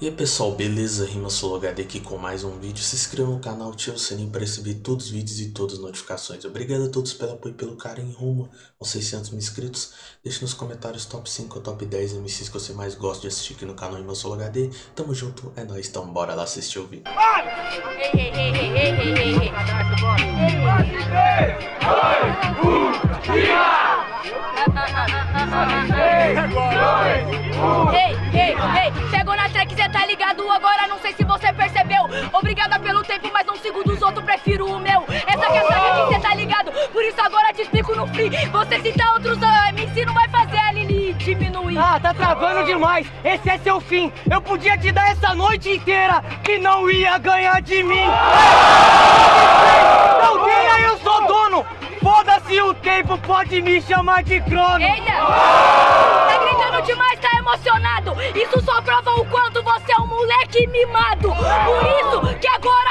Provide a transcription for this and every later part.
E aí pessoal, beleza? Rima HD aqui com mais um vídeo. Se inscreva no canal, ative o sininho para receber todos os vídeos e todas as notificações. Obrigado a todos pelo apoio e pelo carinho rumo aos 600 mil inscritos. Deixe nos comentários top 5 ou top 10 MCs que você mais gosta de assistir aqui no canal Rima HD. Tamo junto, é nóis, então bora lá assistir o vídeo. Outros, prefiro o meu. Essa que é a saga que cê tá ligado, por isso agora te explico no free. Você cita outros uh, MC, não vai fazer a Lili diminuir. Ah, tá travando demais, esse é seu fim. Eu podia te dar essa noite inteira, que não ia ganhar de mim. Não ganha, eu sou dono. Foda-se o tempo, pode me chamar de crono. Eita! Tá gritando demais, tá emocionado. Isso só prova o quanto você é um moleque mimado. Por isso que agora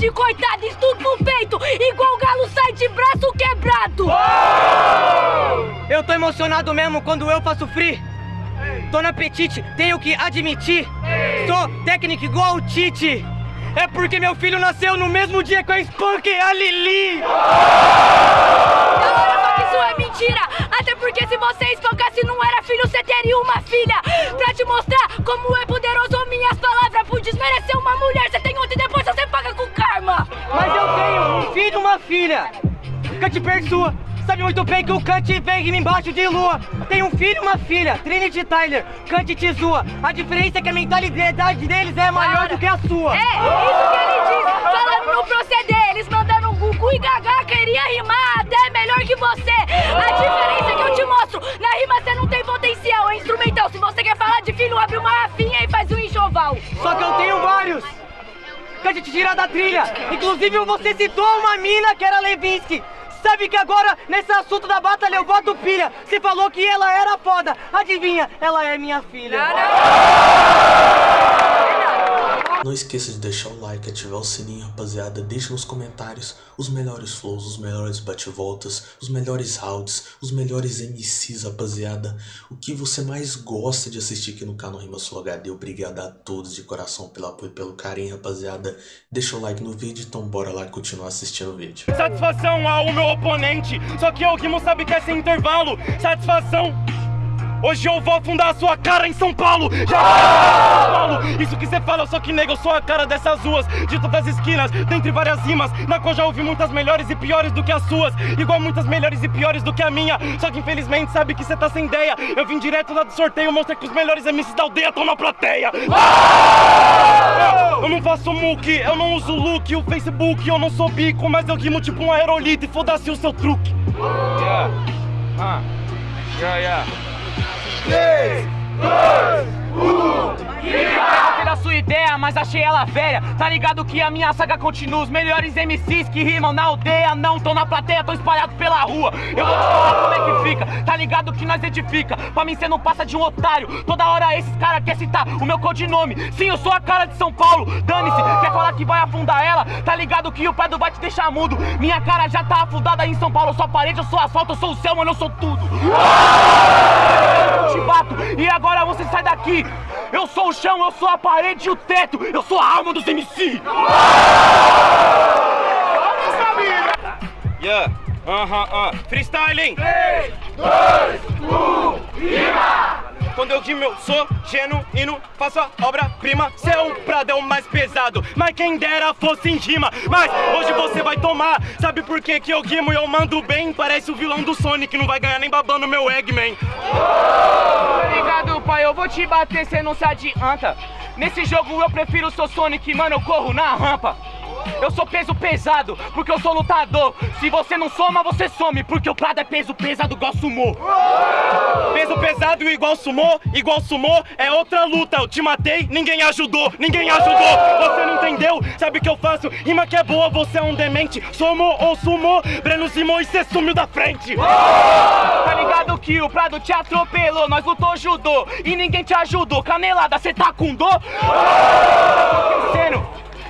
de coitado Estudo no peito, igual o galo sai de braço quebrado. Eu tô emocionado mesmo quando eu faço free. Tô na apetite, tenho que admitir. Sou técnico igual o Tite. É porque meu filho nasceu no mesmo dia que eu espanquei a Lili. Hora só que isso é mentira. Até porque se você espancasse não era filho, você teria uma filha. Pra te mostrar como é poderoso minhas palavras filha Cut sua Sabe muito bem que o Kant vem embaixo de lua. Tem um filho e uma filha, Trinity Tyler, Kant te zoa. A diferença é que a mentalidade deles é maior do que a sua. É, isso que ele diz, falando no proceder Eles mandando um Gugu e Gaga, queria rimar até melhor que você Kant te tira da trilha. Inclusive você citou uma mina que era Levinsky. Sabe que agora, nesse assunto da batalha, eu boto pilha. Você falou que ela era foda. Adivinha, ela é minha filha. Não esqueça de deixar o like, ativar o sininho, rapaziada. Deixe nos comentários os melhores flows, os melhores bate-voltas, os melhores rounds, os melhores MCs, rapaziada. O que você mais gosta de assistir aqui no canal Rima Sul HD. Obrigado a todos de coração pelo apoio e pelo carinho, rapaziada. Deixa o like no vídeo, então bora lá continuar assistindo o vídeo. Satisfação ao meu oponente, só que o Guimo sabe que é sem intervalo. Satisfação. Hoje eu vou afundar a sua cara em São Paulo. Já São Paulo. Isso que você fala, só que nega, eu sou a cara dessas ruas De todas as esquinas, dentre várias rimas Na qual já ouvi muitas melhores e piores do que as suas Igual muitas melhores e piores do que a minha. Só que infelizmente sabe que você tá sem ideia. Eu vim direto lá do sorteio, mostrar que os melhores MCs da aldeia estão na plateia. Eu não faço muque, eu não uso look O Facebook, eu não sou bico Mas eu rimo tipo um aerolito e foda-se o seu truque. Yeah. Uh. Yeah, yeah. 3, 2, 1 Gostei da sua ideia, mas achei ela velha. Tá ligado que a minha saga continua. Os melhores MCs que rimam na aldeia Não tão na plateia, tão espalhados pela rua. Eu vou te falar como é que fica. Tá ligado que nós edifica. Pra mim cê não passa de um otário. Toda hora esses caras querem citar o meu codinome. Sim, eu sou a cara de São Paulo. Dane-se, quer falar que vai afundar ela? Tá ligado que o Pedro vai te deixar mudo. Minha cara já tá afundada em São Paulo. Eu sou a parede, eu sou asfalto, eu sou o céu, mano, eu sou tudo te bato, e agora você sai daqui eu sou o chão, eu sou a parede e o teto, eu sou a alma dos MC! Yeah, aham, uh -huh, uh. freestyling! 3, 2, 1, rima! Quando eu rimo eu sou genuíno, faço a obra-prima. Prado é o mais pesado, mas quem dera fosse em rima. Mas hoje você vai tomar, sabe por que que eu rimo? E eu mando bem? Parece o vilão do Sonic, não vai ganhar nem babando meu Eggman. Obrigado pai, eu vou te bater, cê não se adianta. Nesse jogo eu prefiro o seu Sonic, mano, eu corro na rampa eu sou peso pesado, porque eu sou lutador. Se você não soma, você some Porque o Prado é peso pesado igual sumô. Peso pesado igual sumô, igual sumô É outra luta, eu te matei, ninguém ajudou Ninguém ajudou, você não entendeu? Sabe o que eu faço? Rima que é boa, você é um demente. Somou ou sumou, Breno Simões, cê sumiu da frente. Tá ligado que o Prado te atropelou Nós lutou judô. E ninguém te ajudou. Canelada, cê tá com dor?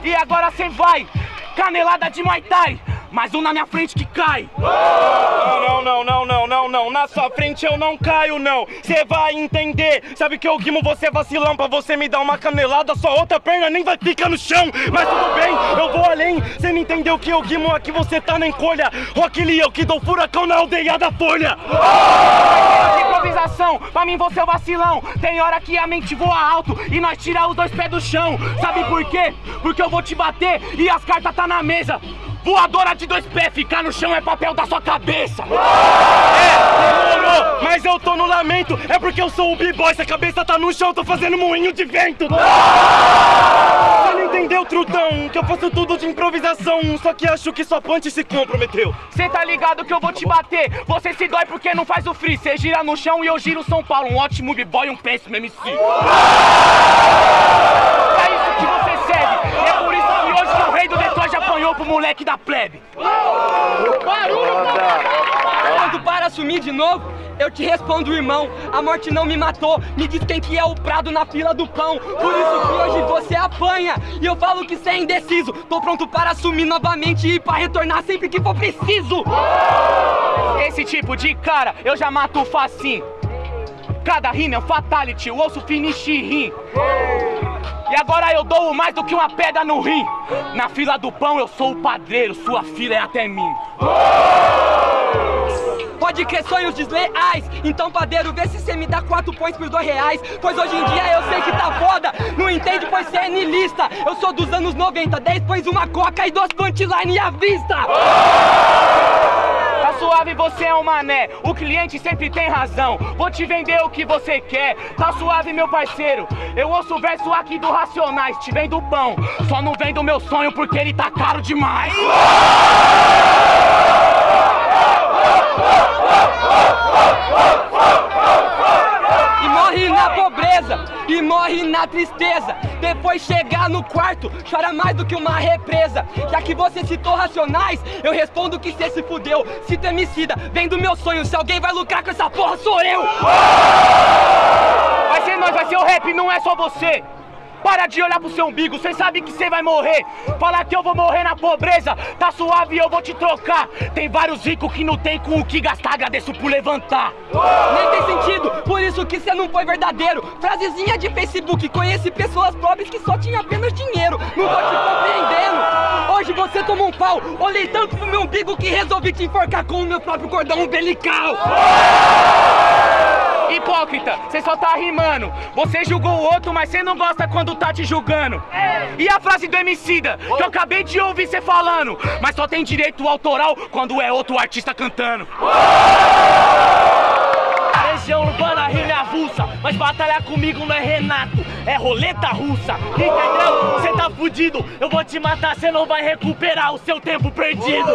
E agora cê vai, canelada de Muay Thai mais um na minha frente que cai. Não, não, não, não, não, não, na sua frente eu não caio, não. Você vai entender. Sabe que eu guimo você é vacilão pra você me dar uma canelada, sua outra perna nem vai ficar no chão. Mas tudo bem, eu vou além. Você não entendeu que eu guimo aqui, você tá na encolha. Rock Lee, eu que dou furacão na aldeia da Folha. Improvisação, pra mim você é o vacilão. Tem hora que a mente voa alto e nós tira os dois pés do chão. Sabe por quê? Porque eu vou te bater e as cartas tá na mesa. Voadora de dois pés, ficar no chão é papel da sua cabeça. É, demorou, mas eu tô no lamento. É porque eu sou o b-boy, se a cabeça tá no chão, tô fazendo moinho de vento. Entendeu, trutão? Que eu faço tudo de improvisação. Só que acho que sua punch se comprometeu. Cê tá ligado que eu vou te bater. Você se dói porque não faz o free. Cê gira no chão e eu giro São Paulo. Um ótimo b-boy e um péssimo MC. É isso que você serve. E é por isso que hoje que o rei do Detroit apanhou pro moleque da plebe. Quando para assumir de novo, eu te respondo, irmão. A morte não me matou. Me diz quem que é o prado na fila do pão. Por isso que hoje você apanha. E eu falo que cê é indeciso. Tô pronto para assumir novamente e para retornar sempre que for preciso. Esse tipo de cara eu já mato facinho. Cada rima é um fatality, o osso finish rim. E agora eu dou mais do que uma pedra no rim. Na fila do pão eu sou o padreiro, sua fila é até mim. Pode crer sonhos desleais Então padeiro, vê se cê me dá quatro pões por dois reais Pois hoje em dia eu sei que tá foda Não entende pois cê é nilista Eu sou dos anos 90 Dez pões uma coca e duas punchline à vista Tá suave, você é um mané. O cliente sempre tem razão. Vou te vender o que você quer. Tá suave, meu parceiro. Eu ouço o verso aqui do Racionais. Te vendo pão. Só não vendo meu sonho porque ele tá caro demais. E morre na pobreza E morre na tristeza. Depois chegar no quarto Chora mais do que uma represa. Já que você citou racionais Eu respondo que cê se fudeu. Cito emicida, vem do meu sonho. Se alguém vai lucrar com essa porra sou eu. Vai ser nós, vai ser o rap, não é só você. Para de olhar pro seu umbigo, cê sabe que cê vai morrer. Falar que eu vou morrer na pobreza, tá suave eu vou te trocar. Tem vários ricos que não tem com o que gastar, agradeço por levantar. Nem tem sentido, por isso que cê não foi verdadeiro Frasezinha de Facebook, conheci pessoas pobres que só tinham apenas dinheiro Não tô te compreendendo Hoje você tomou um pau, olhei tanto pro meu umbigo que resolvi te enforcar com o meu próprio cordão umbilical Hipócrita, cê só tá rimando. Você julgou o outro, mas cê não gosta quando tá te julgando. E a frase do Emicida, que eu acabei de ouvir cê falando. Mas só tem direito autoral quando é outro artista cantando. Região urbana rima avulsa, mas batalhar comigo não é Renato, é roleta russa, entendeu? Cê tá fudido, eu vou te matar, cê não vai recuperar o seu tempo perdido.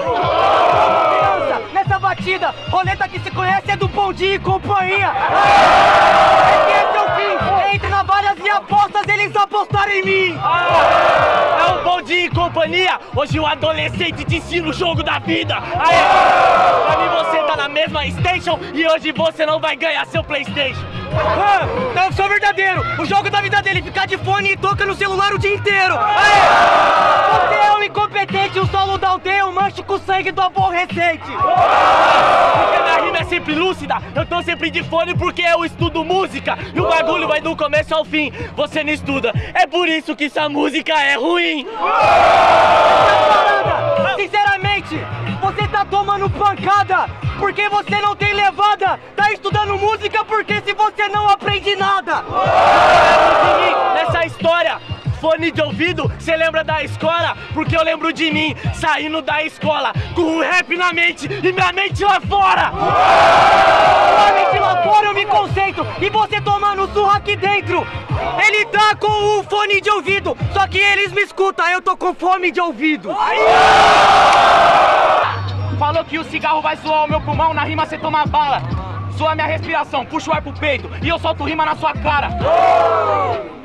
Criança, nessa batida, roleta que se conhece é do Bom e Companhia é entre navalhas e apostas, eles apostaram em mim É um bom dia em companhia. Hoje o adolescente te ensina o jogo da vida. Aê! Pra mim você tá na mesma station e hoje você não vai ganhar seu Playstation. Ah, eu sou verdadeiro, o jogo da vida dele é ficar de fone e toca no celular o dia inteiro Aê! Incompetente, o solo da aldeia, um manche com sangue do aborrecente Porque minha rima é sempre lúcida, eu tô sempre de fone porque eu estudo música. E o bagulho vai do começo ao fim, você não estuda. É por isso que essa música é ruim. Sinceramente, você tá tomando pancada porque você não tem levada. Tá estudando música porque se você não aprende nada. Nessa história. Fone de ouvido, cê lembra da escola? Porque eu lembro de mim saindo da escola com o rap na mente e minha mente lá fora. Sua mente lá fora eu me concentro e você tomando surra aqui dentro. Ele tá com o fone de ouvido, só que eles me escutam, eu tô com fome de ouvido. Falou que o cigarro vai suar o meu pulmão, na rima cê toma bala. Sua minha respiração, puxa o ar pro peito e eu solto rima na sua cara.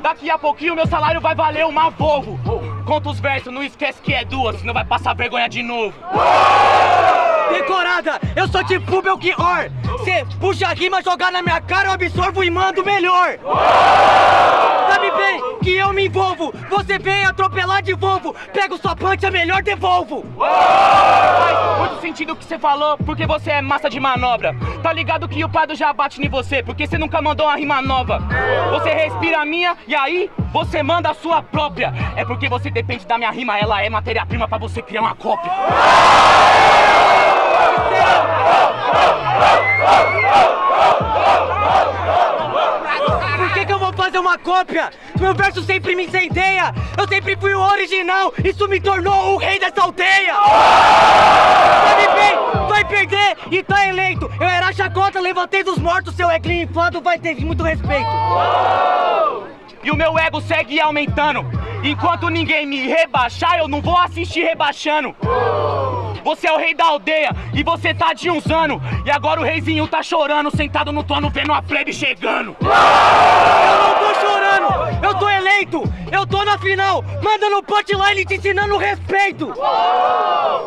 Daqui a pouquinho meu salário vai valer uma Volvo. Conta os versos, não esquece que é duas, senão vai passar vergonha de novo. Decorada, eu sou tipo Belchior. Cê puxa a rima, jogar na minha cara, eu absorvo e mando melhor. Sabe bem que eu me envolvo, você vem atropelar de Volvo, pego sua punch, é melhor devolvo. Faz muito sentido o que você falou, porque você é massa de manobra. Tá ligado que o Prado já bate em você, porque você nunca mandou uma rima nova. Você respira a minha e aí você manda a sua própria. É porque você depende da minha rima, ela é matéria-prima pra você criar uma cópia. Por uma cópia? Meu verso sempre me incendeia. Eu sempre fui o original. Isso me tornou o rei dessa aldeia. Sabe bem, vai perder e tá eleito. Eu era chacota, levantei dos mortos. Seu eglinho inflado vai ter muito respeito. E o meu ego segue aumentando. Enquanto ninguém me rebaixar, eu não vou assistir rebaixando. Você é o rei da aldeia e você tá de uns anos. E agora o reizinho tá chorando, sentado no trono, vendo a plebe chegando. Eu não eu tô eleito. Eu tô na final, mandando punchline te ensinando respeito.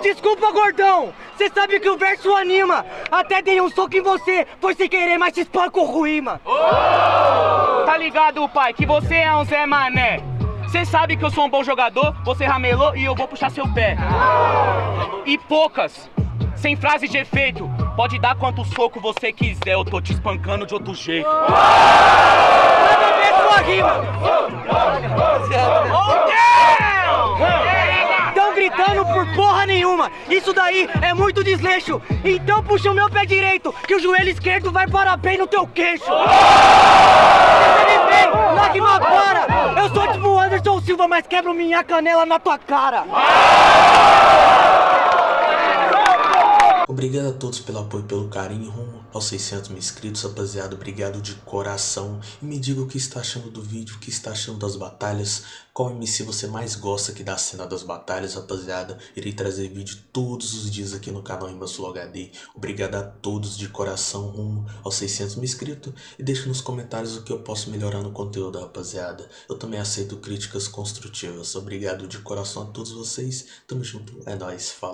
Desculpa, gordão. Cê sabe que o verso anima. Até dei um soco em você, foi sem querer, mas te espanco ruim, mano. Tá ligado, pai, que você é um Zé Mané. Você sabe que eu sou um bom jogador, você ramelou e eu vou puxar seu pé. E poucas, sem frase de efeito. Pode dar quanto soco você quiser, eu tô te espancando de outro jeito. Ver sua rima. Tão gritando por porra nenhuma. Isso daí é muito desleixo. Então puxa o meu pé direito, que o joelho esquerdo vai parar bem no teu queixo. Você me para. Eu sou tipo Anderson Silva, mas quebro minha canela na tua cara. Obrigado a todos pelo apoio e pelo carinho rumo aos 600 mil inscritos, rapaziada. Obrigado de coração. E me diga o que está achando do vídeo, o que está achando das batalhas. Qual MC você mais gosta aqui da cena das batalhas, rapaziada. Irei trazer vídeo todos os dias aqui no canal Sul HD. Obrigado a todos de coração rumo aos 600 mil inscritos. E deixe nos comentários o que eu posso melhorar no conteúdo, rapaziada. Eu também aceito críticas construtivas. Obrigado de coração a todos vocês. Tamo junto. É nóis. Falou.